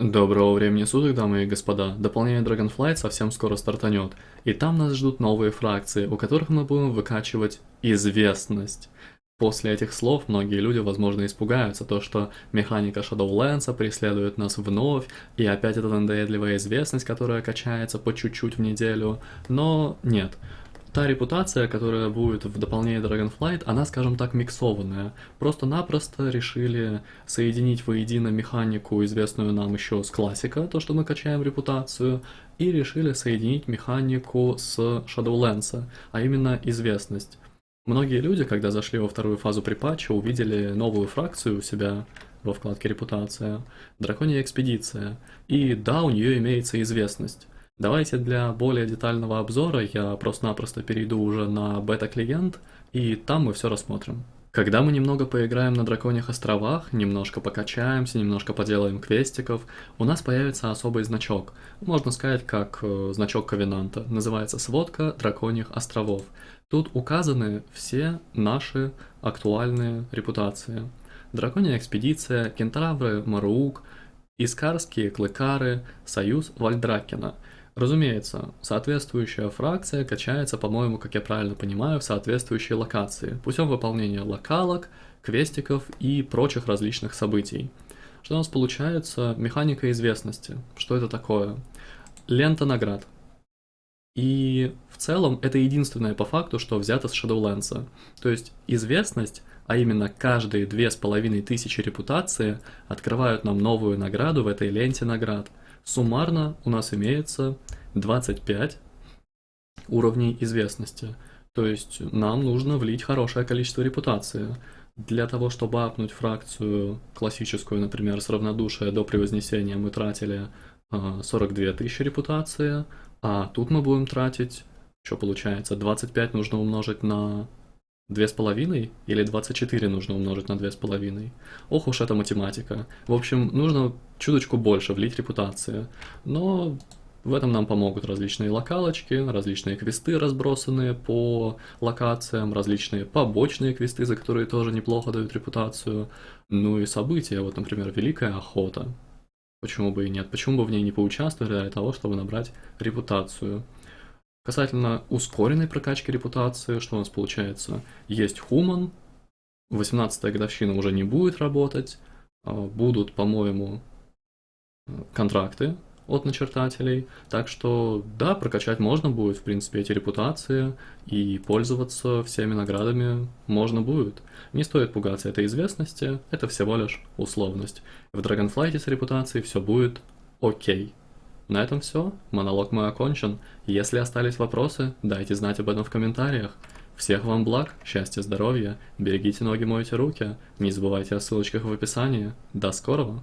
Доброго времени суток, дамы и господа. Дополнение Dragonflight совсем скоро стартанет, и там нас ждут новые фракции, у которых мы будем выкачивать известность. После этих слов многие люди, возможно, испугаются, то что механика Shadowlands преследует нас вновь, и опять эта надоедливая известность, которая качается по чуть-чуть в неделю, но нет. Та репутация, которая будет в дополнении Dragonflight, она, скажем так, миксованная. Просто-напросто решили соединить воедино механику, известную нам еще с классика, то, что мы качаем репутацию, и решили соединить механику с Shadowlands, а именно известность. Многие люди, когда зашли во вторую фазу припатча, увидели новую фракцию у себя во вкладке «Репутация» — Драконья Экспедиция, и да, у нее имеется известность. Давайте для более детального обзора я просто-напросто перейду уже на бета-клиент, и там мы все рассмотрим. Когда мы немного поиграем на Драконьих островах, немножко покачаемся, немножко поделаем квестиков, у нас появится особый значок. Можно сказать, как э, значок Ковенанта. Называется «Сводка Драконьих островов». Тут указаны все наши актуальные репутации. Драконья экспедиция, кентавры, Марук, Искарские клыкары, союз Вальдракена – Разумеется, соответствующая фракция качается, по-моему, как я правильно понимаю, в соответствующей локации, путем выполнения локалок, квестиков и прочих различных событий. Что у нас получается? Механика известности. Что это такое? Лента наград. И в целом это единственное по факту, что взято с Shadowlands. То есть известность, а именно каждые две с половиной тысячи репутации, открывают нам новую награду в этой ленте наград – Суммарно у нас имеется 25 уровней известности. То есть нам нужно влить хорошее количество репутации. Для того, чтобы апнуть фракцию классическую, например, с равнодушия до превознесения мы тратили 42 а, тысячи репутации, а тут мы будем тратить, что получается, 25 нужно умножить на Две с половиной или 24 нужно умножить на две с половиной? Ох уж эта математика. В общем, нужно чуточку больше влить репутации. Но в этом нам помогут различные локалочки, различные квесты, разбросанные по локациям, различные побочные квесты, за которые тоже неплохо дают репутацию. Ну и события, вот, например, Великая Охота. Почему бы и нет? Почему бы в ней не поучаствовать для того, чтобы набрать репутацию? Касательно ускоренной прокачки репутации, что у нас получается? Есть Human, 18-я годовщина уже не будет работать, а, будут, по-моему, контракты от начертателей, так что да, прокачать можно будет, в принципе, эти репутации, и пользоваться всеми наградами можно будет. Не стоит пугаться этой известности, это всего лишь условность. В Dragonflight с репутацией все будет окей. На этом все, монолог мой окончен. Если остались вопросы, дайте знать об этом в комментариях. Всех вам благ, счастья, здоровья, берегите ноги, мойте руки, не забывайте о ссылочках в описании. До скорого!